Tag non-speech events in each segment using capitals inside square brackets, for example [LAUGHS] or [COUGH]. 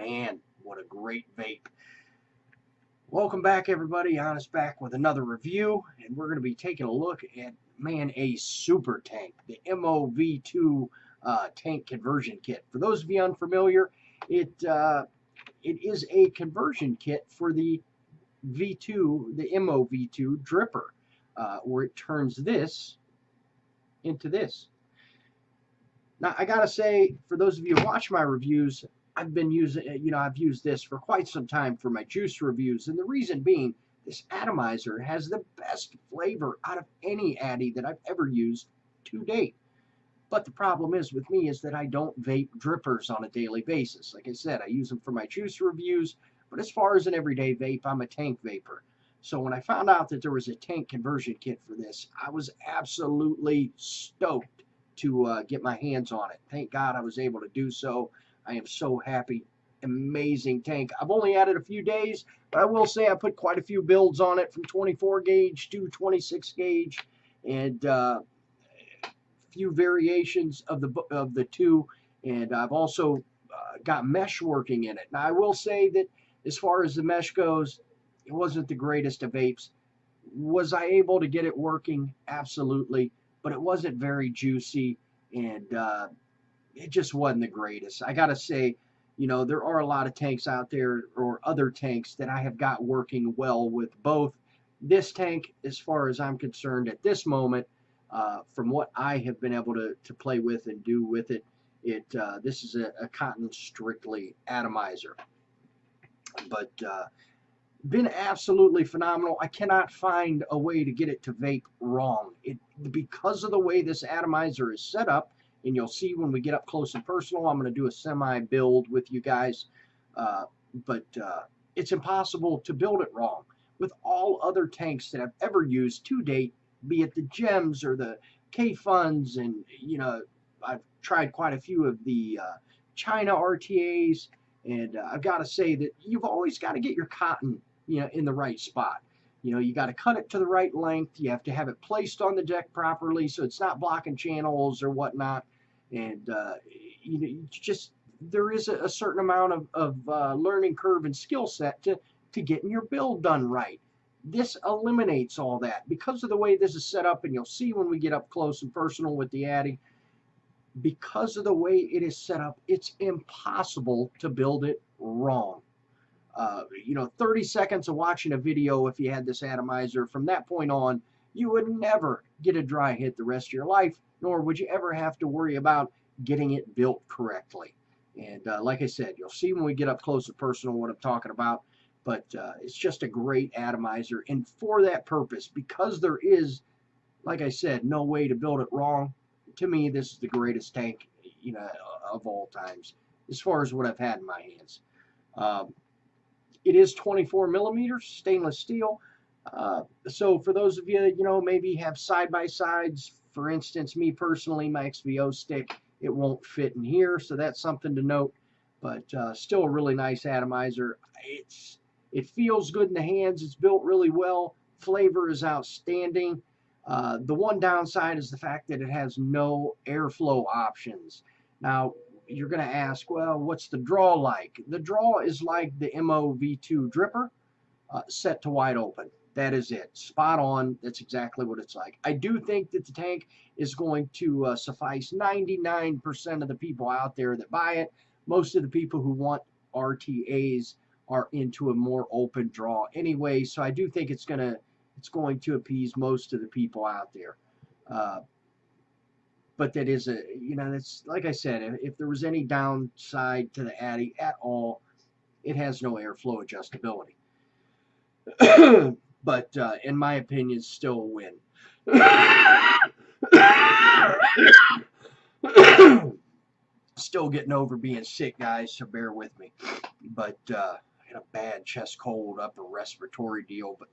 man, what a great vape. Welcome back, everybody. Honest back with another review, and we're going to be taking a look at, man, a super tank, the MOV2 uh, tank conversion kit. For those of you unfamiliar, it uh, it is a conversion kit for the V2, the MOV2 dripper, uh, where it turns this into this. Now, I gotta say, for those of you who watch my reviews, I've been using, you know, I've used this for quite some time for my juice reviews, and the reason being, this atomizer has the best flavor out of any Addy that I've ever used to date. But the problem is with me is that I don't vape drippers on a daily basis. Like I said, I use them for my juice reviews, but as far as an everyday vape, I'm a tank vapor. So when I found out that there was a tank conversion kit for this, I was absolutely stoked to uh, get my hands on it. Thank God I was able to do so. I am so happy. Amazing tank. I've only had it a few days, but I will say I put quite a few builds on it from 24 gauge to 26 gauge and uh, few variations of the of the two and I've also uh, got mesh working in it. Now I will say that as far as the mesh goes, it wasn't the greatest of apes. Was I able to get it working? Absolutely. But it wasn't very juicy and uh, it just wasn't the greatest. I got to say, you know, there are a lot of tanks out there or other tanks that I have got working well with both. This tank, as far as I'm concerned at this moment, uh, from what I have been able to, to play with and do with it, it uh, this is a, a cotton strictly atomizer. But uh, been absolutely phenomenal. I cannot find a way to get it to vape wrong. It because of the way this atomizer is set up, and you'll see when we get up close and personal. I'm going to do a semi build with you guys, uh, but uh, it's impossible to build it wrong. With all other tanks that I've ever used to date, be it the gems or the Kayfuns, and you know I've tried quite a few of the uh, China RTAs, and uh, I've got to say that you've always got to get your cotton you know, in the right spot. You know, you got to cut it to the right length. You have to have it placed on the deck properly so it's not blocking channels or whatnot. And uh, you know, just there is a, a certain amount of, of uh, learning curve and skill set to to getting your build done right. This eliminates all that because of the way this is set up, and you'll see when we get up close and personal with the Addy. Because of the way it is set up, it's impossible to build it wrong uh, you know, 30 seconds of watching a video if you had this atomizer. From that point on, you would never get a dry hit the rest of your life, nor would you ever have to worry about getting it built correctly. And uh, like I said, you'll see when we get up close and personal what I'm talking about. But uh, it's just a great atomizer. And for that purpose, because there is, like I said, no way to build it wrong, to me, this is the greatest tank, you know, of all times, as far as what I've had in my hands. Um, it is 24 millimeters stainless steel. Uh, so for those of you, that, you know, maybe have side-by-sides, for instance, me personally, my XVO stick, it won't fit in here, so that's something to note. But uh, still a really nice atomizer. It's It feels good in the hands. It's built really well. Flavor is outstanding. Uh, the one downside is the fact that it has no airflow options. Now, you're going to ask, well, what's the draw like? The draw is like the MOV2 dripper uh, set to wide open. That is it. Spot on. That's exactly what it's like. I do think that the tank is going to uh, suffice 99% of the people out there that buy it. Most of the people who want RTAs are into a more open draw anyway, so I do think it's going to it's going to appease most of the people out there. Uh, but that is a you know that's like I said if, if there was any downside to the Addy at all it has no airflow adjustability [CLEARS THROAT] but uh, in my opinion still a win [COUGHS] still getting over being sick guys so bear with me but uh, I had a bad chest cold upper respiratory deal but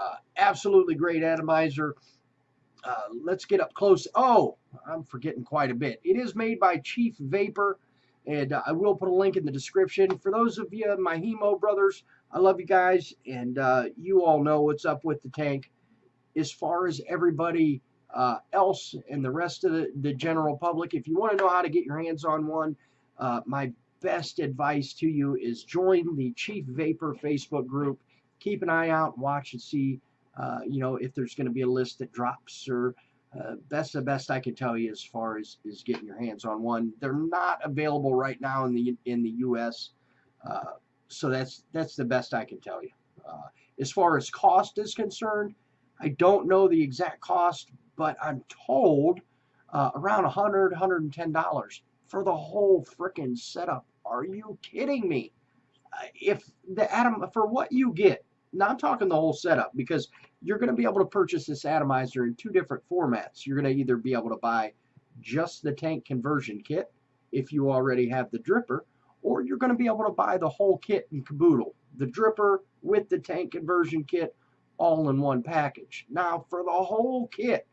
uh, absolutely great atomizer uh, let's get up close. Oh, I'm forgetting quite a bit. It is made by Chief Vapor, and uh, I will put a link in the description. For those of you, my Hemo brothers, I love you guys, and uh, you all know what's up with the tank. As far as everybody uh, else and the rest of the, the general public, if you want to know how to get your hands on one, uh, my best advice to you is join the Chief Vapor Facebook group. Keep an eye out, watch and see, uh, you know, if there's going to be a list that drops or uh, that's the best I can tell you as far as is getting your hands on one. They're not available right now in the in the U.S. Uh, so that's that's the best I can tell you. Uh, as far as cost is concerned, I don't know the exact cost, but I'm told uh, around 100 $110 for the whole freaking setup. Are you kidding me? Uh, if the atom for what you get, now I'm talking the whole setup, because you're going to be able to purchase this atomizer in two different formats. You're going to either be able to buy just the tank conversion kit if you already have the dripper, or you're going to be able to buy the whole kit and caboodle. The dripper with the tank conversion kit all in one package. Now, for the whole kit,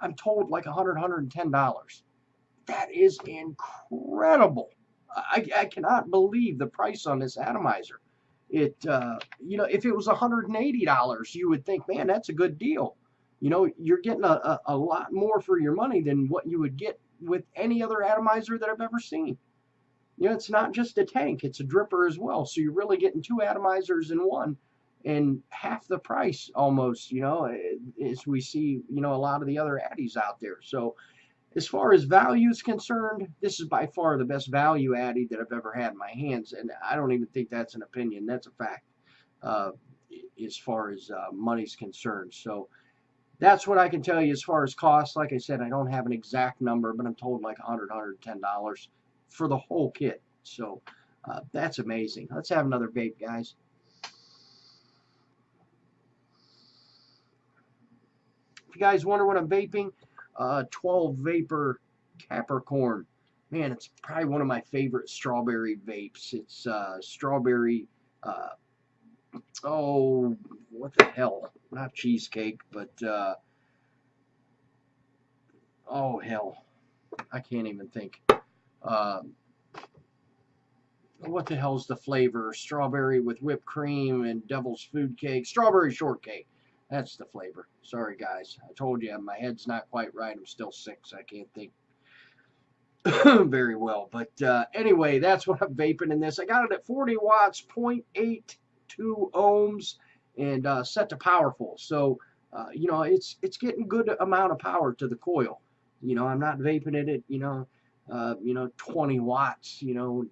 I'm told like $100, $110. That is incredible. I, I cannot believe the price on this atomizer. It, uh, you know, if it was $180, you would think, man, that's a good deal. You know, you're getting a, a, a lot more for your money than what you would get with any other atomizer that I've ever seen. You know, it's not just a tank, it's a dripper as well. So you're really getting two atomizers in one and half the price almost, you know, as we see, you know, a lot of the other Addies out there. So as far as value is concerned, this is by far the best value Addy that I've ever had in my hands. And I don't even think that's an opinion. That's a fact uh, as far as uh, money's concerned. So that's what I can tell you as far as cost. Like I said, I don't have an exact number, but I'm told like $100, $110 for the whole kit. So uh, that's amazing. Let's have another vape, guys. If you guys wonder what I'm vaping, uh, 12 Vapor Capricorn. Man, it's probably one of my favorite strawberry vapes. It's uh, strawberry, uh, oh, what the hell? Not cheesecake, but, uh, oh, hell. I can't even think. Um, what the hell's the flavor? Strawberry with whipped cream and devil's food cake. Strawberry shortcake. That's the flavor. Sorry, guys. I told you my head's not quite right. I'm still sick, so I can't think [COUGHS] very well. But uh, anyway, that's what I'm vaping in this. I got it at 40 watts, 0.82 ohms, and uh, set to powerful. So, uh, you know, it's it's getting good amount of power to the coil. You know, I'm not vaping it at, you know, uh, you know, 20 watts. You know,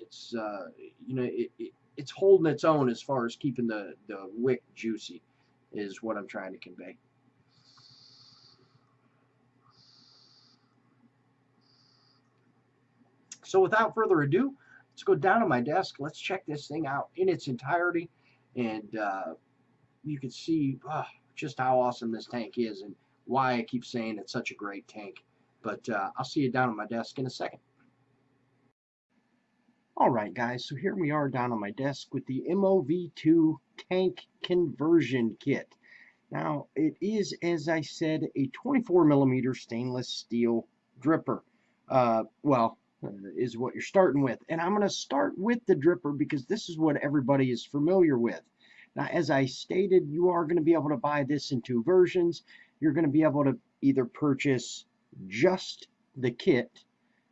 it's, uh, you know, it, it, it's holding its own as far as keeping the, the wick juicy is what I'm trying to convey. So without further ado, let's go down to my desk. Let's check this thing out in its entirety. And uh, you can see uh, just how awesome this tank is and why I keep saying it's such a great tank. But uh, I'll see you down on my desk in a second. Alright guys, so here we are down on my desk with the MOV2 tank conversion kit. Now it is, as I said, a 24 millimeter stainless steel dripper. Uh, well, uh, is what you're starting with. And I'm going to start with the dripper because this is what everybody is familiar with. Now, as I stated, you are going to be able to buy this in two versions. You're going to be able to either purchase just the kit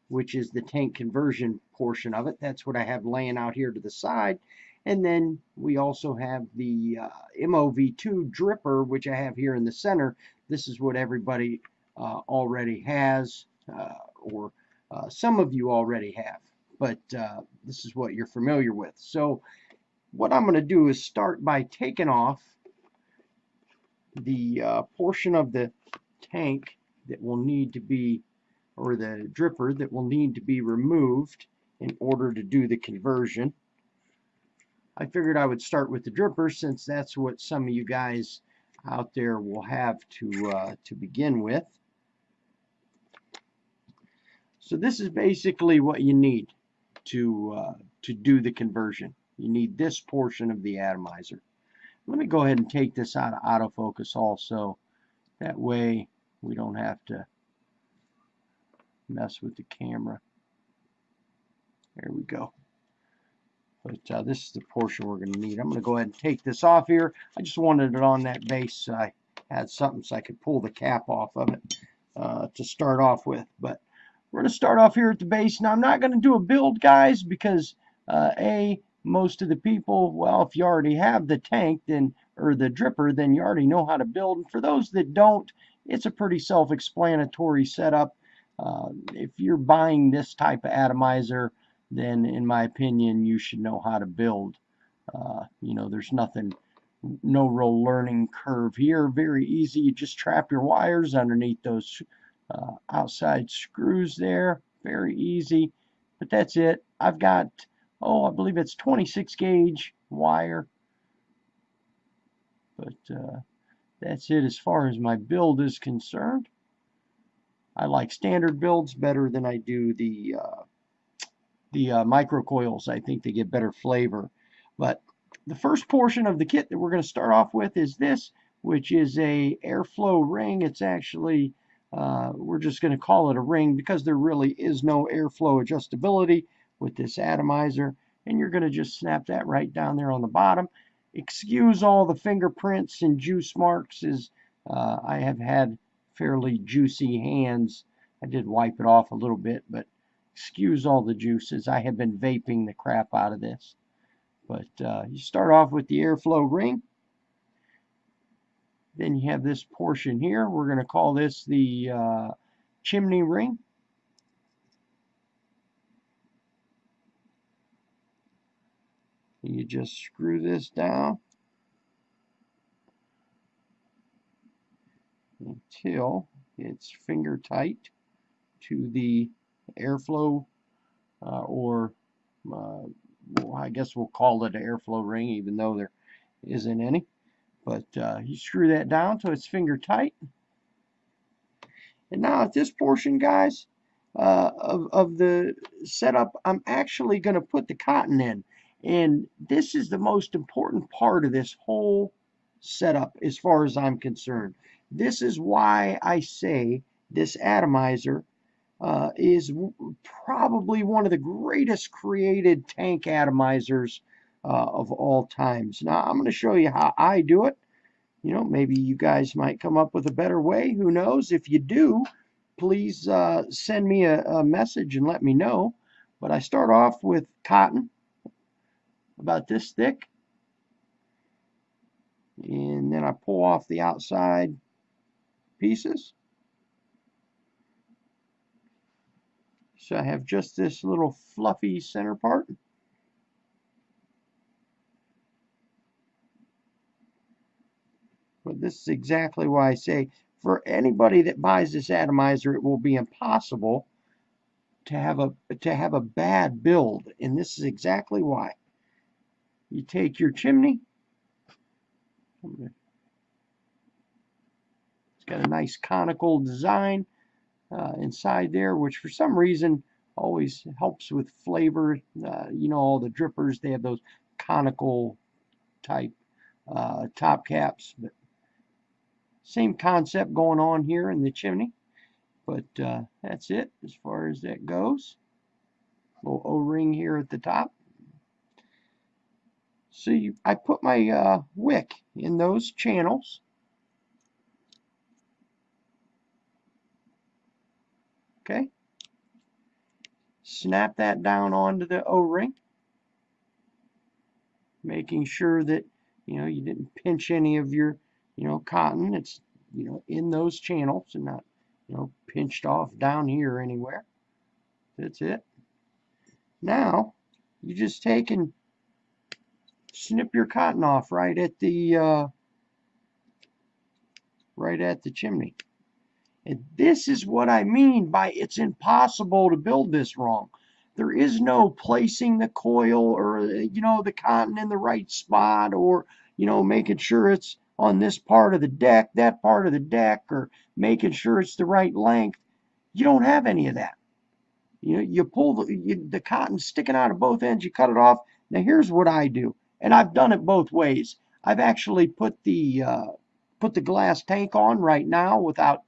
which is the tank conversion portion of it. That's what I have laying out here to the side. And then we also have the uh, MOV2 dripper, which I have here in the center. This is what everybody uh, already has, uh, or uh, some of you already have. But uh, this is what you're familiar with. So what I'm going to do is start by taking off the uh, portion of the tank that will need to be or the dripper that will need to be removed in order to do the conversion. I figured I would start with the dripper since that's what some of you guys out there will have to uh, to begin with. So this is basically what you need to uh, to do the conversion. You need this portion of the atomizer. Let me go ahead and take this out of autofocus also. That way we don't have to mess with the camera. There we go. But uh, this is the portion we're going to need. I'm going to go ahead and take this off here. I just wanted it on that base so I had something so I could pull the cap off of it uh, to start off with. But we're going to start off here at the base. Now, I'm not going to do a build, guys, because uh, A, most of the people, well, if you already have the tank, then or the dripper, then you already know how to build. And for those that don't, it's a pretty self-explanatory setup. Uh, if you're buying this type of atomizer, then in my opinion, you should know how to build. Uh, you know, there's nothing, no real learning curve here. Very easy. You just trap your wires underneath those uh, outside screws there. Very easy. But that's it. I've got, oh, I believe it's 26 gauge wire. But uh, that's it as far as my build is concerned. I like standard builds better than I do the uh, the uh, microcoils. I think they get better flavor. But the first portion of the kit that we're going to start off with is this, which is a airflow ring. It's actually uh, we're just going to call it a ring because there really is no airflow adjustability with this atomizer. And you're going to just snap that right down there on the bottom. Excuse all the fingerprints and juice marks as uh, I have had fairly juicy hands. I did wipe it off a little bit, but excuse all the juices. I have been vaping the crap out of this. But uh, you start off with the airflow ring. Then you have this portion here. We're going to call this the uh, chimney ring. You just screw this down until it's finger tight to the airflow uh, or uh, well, I guess we'll call it an airflow ring even though there isn't any. But uh, you screw that down so it's finger tight. And now at this portion, guys, uh, of, of the setup, I'm actually going to put the cotton in. And this is the most important part of this whole setup as far as I'm concerned. This is why I say this atomizer uh, is probably one of the greatest created tank atomizers uh, of all times. Now, I'm going to show you how I do it. You know, maybe you guys might come up with a better way. Who knows? If you do, please uh, send me a, a message and let me know. But I start off with cotton, about this thick. And then I pull off the outside pieces. So I have just this little fluffy center part. But this is exactly why I say for anybody that buys this atomizer, it will be impossible to have a to have a bad build, and this is exactly why. You take your chimney. It's got a nice conical design uh, inside there, which for some reason always helps with flavor. Uh, you know, all the drippers, they have those conical type uh, top caps, but same concept going on here in the chimney, but uh, that's it as far as that goes. Little O-ring here at the top. See, I put my uh, wick in those channels. Okay. Snap that down onto the O-ring. Making sure that, you know, you didn't pinch any of your you know, cotton. It's, you know, in those channels and not, you know, pinched off down here anywhere. That's it. Now, you just take and snip your cotton off right at the, uh, right at the chimney. And this is what I mean by it's impossible to build this wrong. There is no placing the coil or, you know, the cotton in the right spot or, you know, making sure it's on this part of the deck, that part of the deck, or making sure it's the right length. You don't have any of that. You you pull the, you, the cotton sticking out of both ends, you cut it off. Now here's what I do, and I've done it both ways. I've actually put the uh, put the glass tank on right now without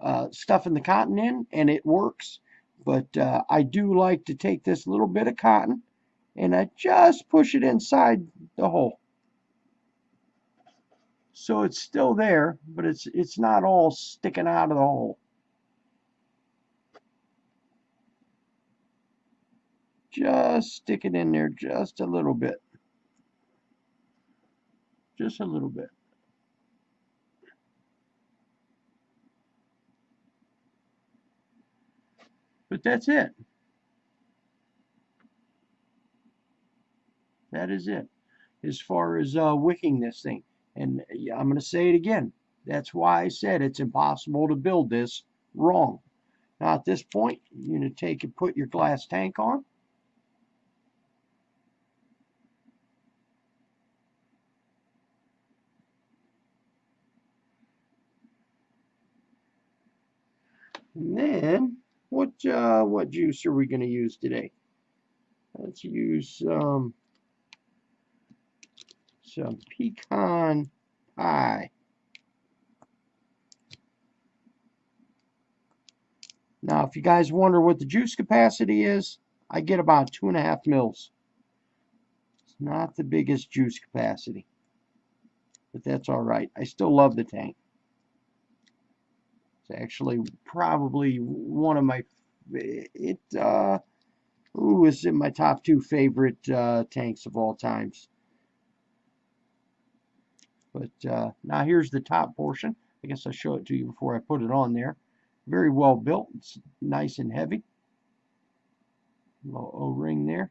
uh, stuffing the cotton in, and it works. But uh, I do like to take this little bit of cotton, and I just push it inside the hole. So it's still there, but it's it's not all sticking out of the hole. just stick it in there just a little bit. Just a little bit. But that's it. That is it. As far as uh, wicking this thing. And I'm going to say it again. That's why I said it's impossible to build this wrong. Now at this point, you're going to take and put your glass tank on. And then, what uh, what juice are we going to use today? Let's use um, some pecan pie. Now, if you guys wonder what the juice capacity is, I get about two and a half mils. It's not the biggest juice capacity, but that's all right. I still love the tank. It's actually probably one of my, it, uh, is in my top two favorite uh, tanks of all times. But uh, now here's the top portion. I guess I'll show it to you before I put it on there. Very well built. It's nice and heavy. Little O-ring there.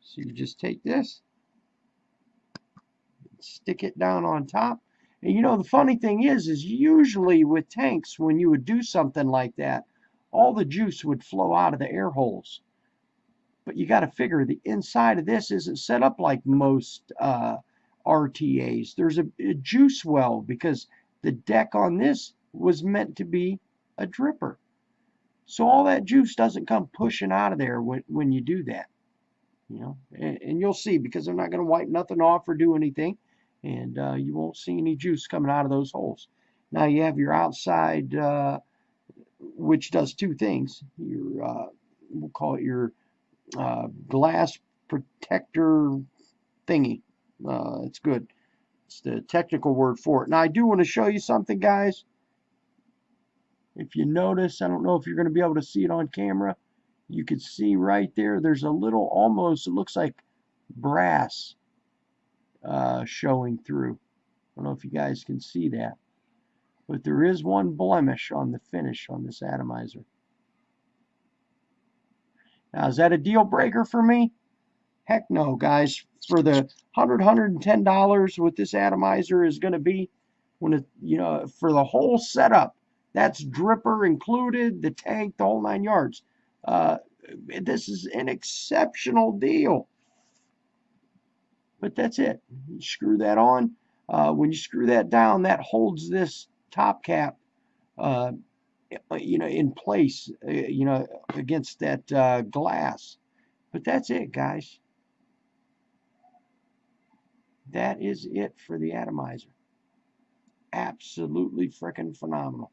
So you just take this, stick it down on top. And you know, the funny thing is, is usually with tanks, when you would do something like that, all the juice would flow out of the air holes. But you got to figure the inside of this isn't set up like most uh, RTAs. There's a, a juice well because the deck on this was meant to be a dripper. So all that juice doesn't come pushing out of there when, when you do that. You know, and, and you'll see because I'm not going to wipe nothing off or do anything. And uh, you won't see any juice coming out of those holes. Now you have your outside, uh, which does two things. Your, uh, we'll call it your uh, glass protector thingy. Uh, it's good. It's the technical word for it. Now I do want to show you something, guys. If you notice, I don't know if you're going to be able to see it on camera. You can see right there, there's a little, almost, it looks like brass uh, showing through. I don't know if you guys can see that. But there is one blemish on the finish on this atomizer. Now, is that a deal breaker for me? Heck no, guys. For the $100, $110 what this atomizer is going to be, when it, you know, for the whole setup, that's dripper included, the tank, the whole nine yards. Uh, this is an exceptional deal. But that's it. You screw that on. Uh, when you screw that down, that holds this top cap, uh, you know, in place, uh, you know, against that uh, glass. But that's it, guys. That is it for the atomizer. Absolutely freaking phenomenal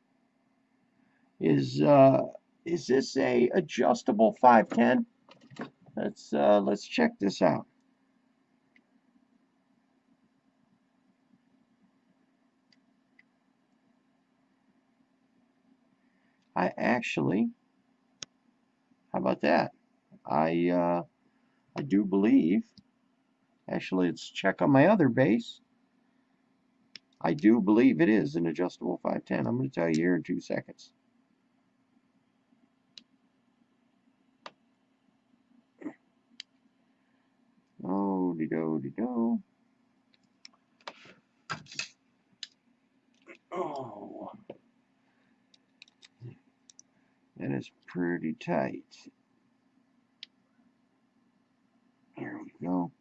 is uh, is this a adjustable 510? Let's uh, let's check this out. I actually, how about that? I uh, I do believe. Actually, let's check on my other base. I do believe it is an adjustable 510. I'm going to tell you here in two seconds. Oh, de do de do. Oh, that is pretty tight. Here we go.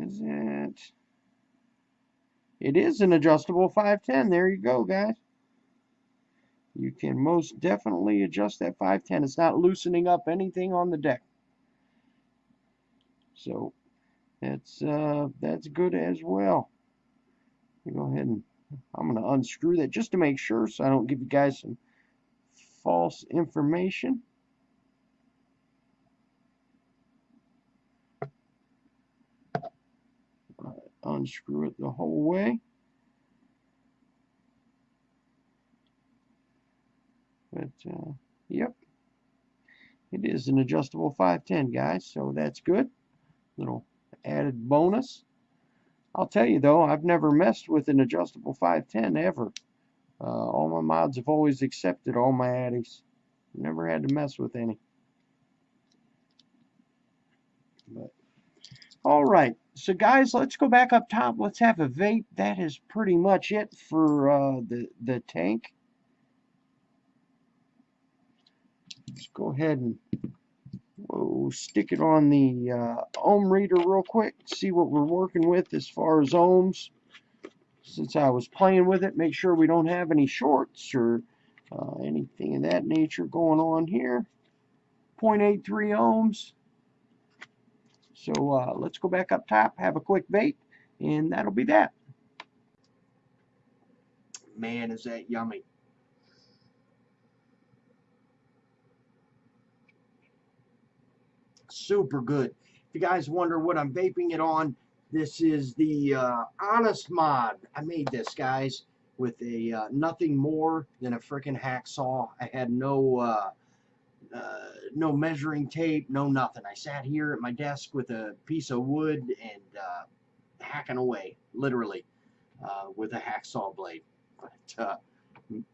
Is it? It is an adjustable 510. There you go, guys you can most definitely adjust that 510. It's not loosening up anything on the deck. So that's uh, that's good as well. Go ahead and I'm going to unscrew that just to make sure so I don't give you guys some false information. unscrew it the whole way. But, uh, yep. It is an adjustable 510, guys, so that's good. Little added bonus. I'll tell you, though, I've never messed with an adjustable 510 ever. Uh, all my mods have always accepted all my addies. Never had to mess with any. But, all right. So, guys, let's go back up top. Let's have a vape. That is pretty much it for uh, the, the tank. Let's go ahead and whoa, stick it on the uh, ohm reader real quick. See what we're working with as far as ohms. Since I was playing with it, make sure we don't have any shorts or uh, anything of that nature going on here. 0.83 ohms. So uh, let's go back up top, have a quick vape, and that'll be that. Man, is that yummy. Super good. If you guys wonder what I'm vaping it on, this is the uh, Honest Mod. I made this, guys, with a uh, nothing more than a freaking hacksaw. I had no uh, uh, no measuring tape, no nothing. I sat here at my desk with a piece of wood and uh, hacking away, literally, uh, with a hacksaw blade. But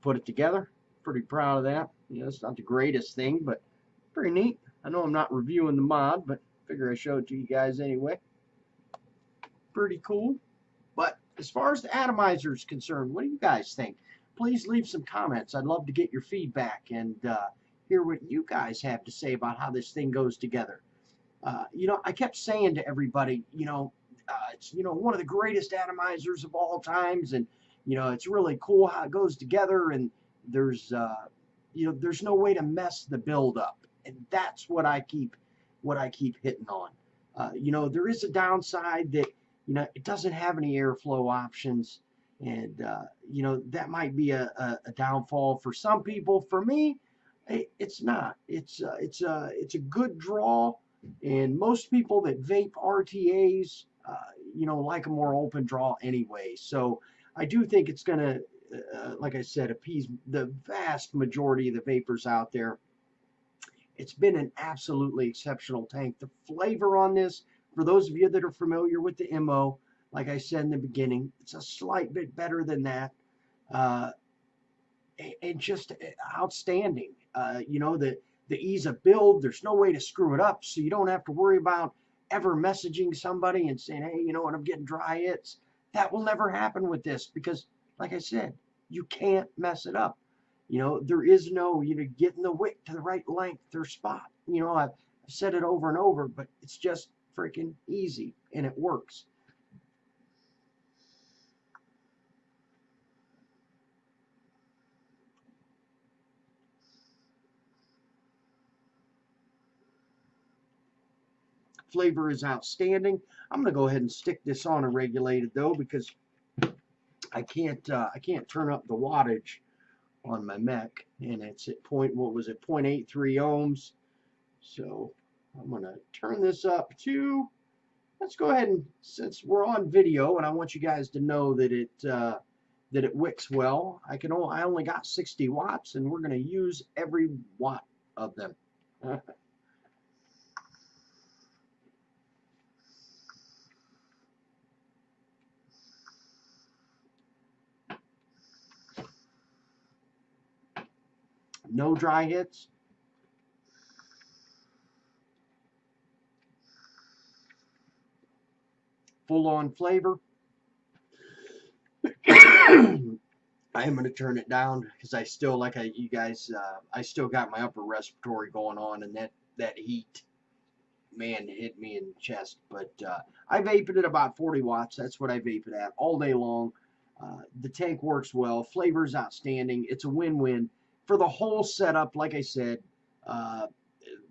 put it together. Pretty proud of that. You know, it's not the greatest thing, but pretty neat. I know I'm not reviewing the mod, but figure I show it to you guys anyway. Pretty cool. But as far as the atomizer is concerned, what do you guys think? Please leave some comments. I'd love to get your feedback and uh, hear what you guys have to say about how this thing goes together. Uh, you know, I kept saying to everybody, you know, uh, it's you know one of the greatest atomizers of all times, and you know it's really cool how it goes together, and there's uh, you know there's no way to mess the build up, and that's what I keep what I keep hitting on. Uh, you know, there is a downside that you know it doesn't have any airflow options, and uh, you know that might be a, a, a downfall for some people. For me, it's not. It's uh, it's a uh, it's a good draw, and most people that vape RTAs, uh, you know, like a more open draw anyway. So I do think it's gonna, uh, like I said, appease the vast majority of the vapors out there. It's been an absolutely exceptional tank. The flavor on this, for those of you that are familiar with the MO, like I said in the beginning, it's a slight bit better than that. Uh, and just uh, outstanding. Uh, you know, the, the ease of build, there's no way to screw it up, so you don't have to worry about ever messaging somebody and saying, hey, you know what, I'm getting dry hits. That will never happen with this because, like I said, you can't mess it up. You know, there is no, you know, getting the wick to the right length or spot. You know, I've, said it over and over, but it's just freaking easy and it works. Flavor is outstanding. I'm going to go ahead and stick this on a regulated though because I can't uh, I can't turn up the wattage on my mech and it's at point what was it 0.83 ohms. So I'm gonna turn this up to let's go ahead and since we're on video and I want you guys to know that it uh, that it wicks well I can only, I only got 60 watts and we're gonna use every watt of them [LAUGHS] no dry hits. Full on flavor. [COUGHS] I am going to turn it down because I still, like I, you guys, uh, I still got my upper respiratory going on and that, that heat, man, hit me in the chest. But uh, I vape it at about 40 watts. That's what I vape it at all day long. Uh, the tank works well. Flavor is outstanding. It's a win-win for the whole setup, like I said, uh,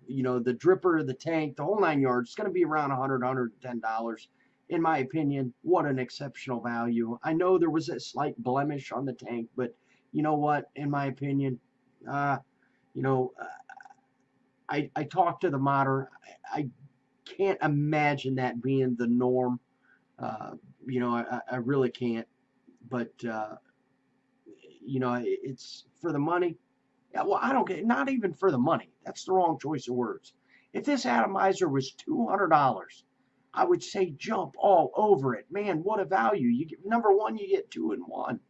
you know, the dripper, the tank, the whole nine yards, it's going to be around 100 $110. In my opinion, what an exceptional value. I know there was a slight blemish on the tank, but you know what? In my opinion, uh, you know, uh, I, I talked to the modder. I, I can't imagine that being the norm. Uh, you know, I, I really can't. But, uh, you know, it's for the money Yeah, well, I don't get not even for the money. That's the wrong choice of words. If this atomizer was two hundred dollars, I would say jump all over it. Man, what a value! You get number one, you get two in one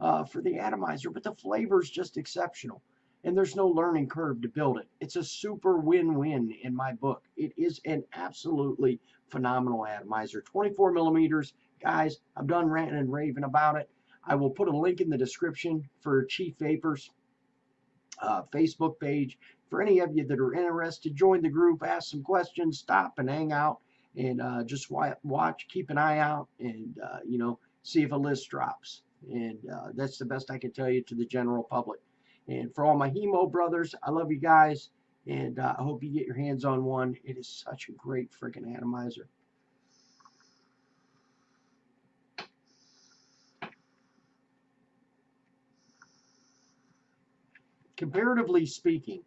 uh, for the atomizer, but the flavor is just exceptional. And there's no learning curve to build it. It's a super win-win in my book. It is an absolutely phenomenal atomizer. 24 millimeters, guys. I'm done ranting and raving about it. I will put a link in the description for Chief Vapors uh, Facebook page. For any of you that are interested, join the group, ask some questions, stop and hang out, and uh, just watch, keep an eye out, and uh, you know, see if a list drops. And uh, that's the best I can tell you to the general public. And for all my Hemo brothers, I love you guys, and uh, I hope you get your hands on one. It is such a great freaking atomizer. Comparatively speaking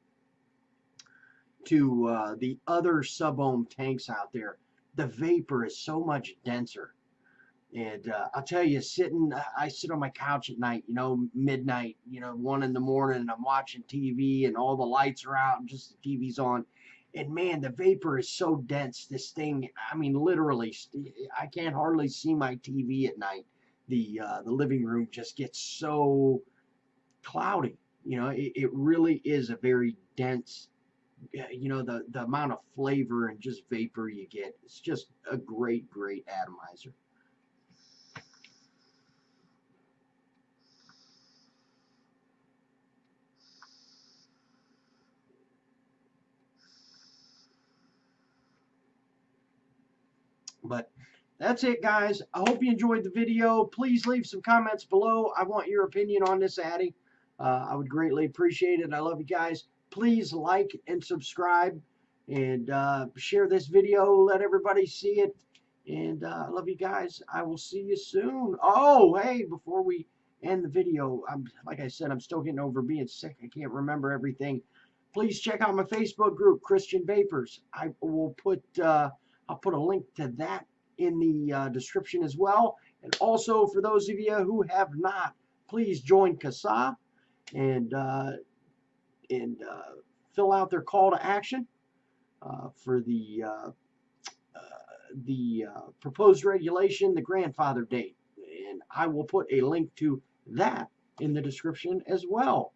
to uh, the other sub-ohm tanks out there, the vapor is so much denser. And uh, I'll tell you, sitting, I sit on my couch at night, you know, midnight, you know, one in the morning, and I'm watching TV, and all the lights are out, and just the TV's on. And man, the vapor is so dense. This thing, I mean, literally, I can't hardly see my TV at night. The uh, the living room just gets so cloudy. You know, it, it really is a very dense, uh, you know, the, the amount of flavor and just vapor you get. It's just a great, great atomizer. But that's it, guys. I hope you enjoyed the video. Please leave some comments below. I want your opinion on this Addy. Uh, I would greatly appreciate it. I love you guys. Please like and subscribe and uh, share this video. Let everybody see it. And uh, I love you guys. I will see you soon. Oh, hey, before we end the video, I'm like I said, I'm still getting over being sick. I can't remember everything. Please check out my Facebook group, Christian Vapors. I will put uh, I'll put a link to that in the uh, description as well. And also, for those of you who have not, please join CASAA and uh, and uh, fill out their call to action uh, for the uh, uh, the proposed regulation, the grandfather date, and I will put a link to that in the description as well.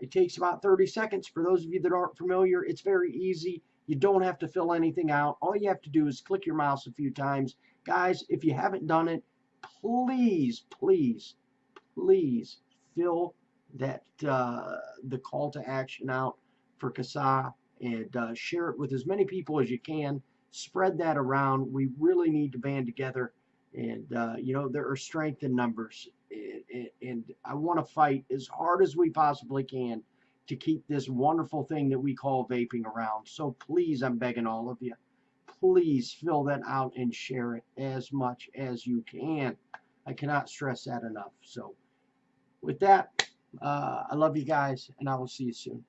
it takes about 30 seconds. For those of you that aren't familiar, it's very easy. You don't have to fill anything out. All you have to do is click your mouse a few times. Guys, if you haven't done it, please, please, please fill that uh, the call to action out for CASAA and uh, share it with as many people as you can. Spread that around. We really need to band together. And, uh, you know, there are strength in numbers. And, and I want to fight as hard as we possibly can to keep this wonderful thing that we call vaping around. So please, I'm begging all of you, please fill that out and share it as much as you can. I cannot stress that enough. So with that, uh, I love you guys, and I will see you soon.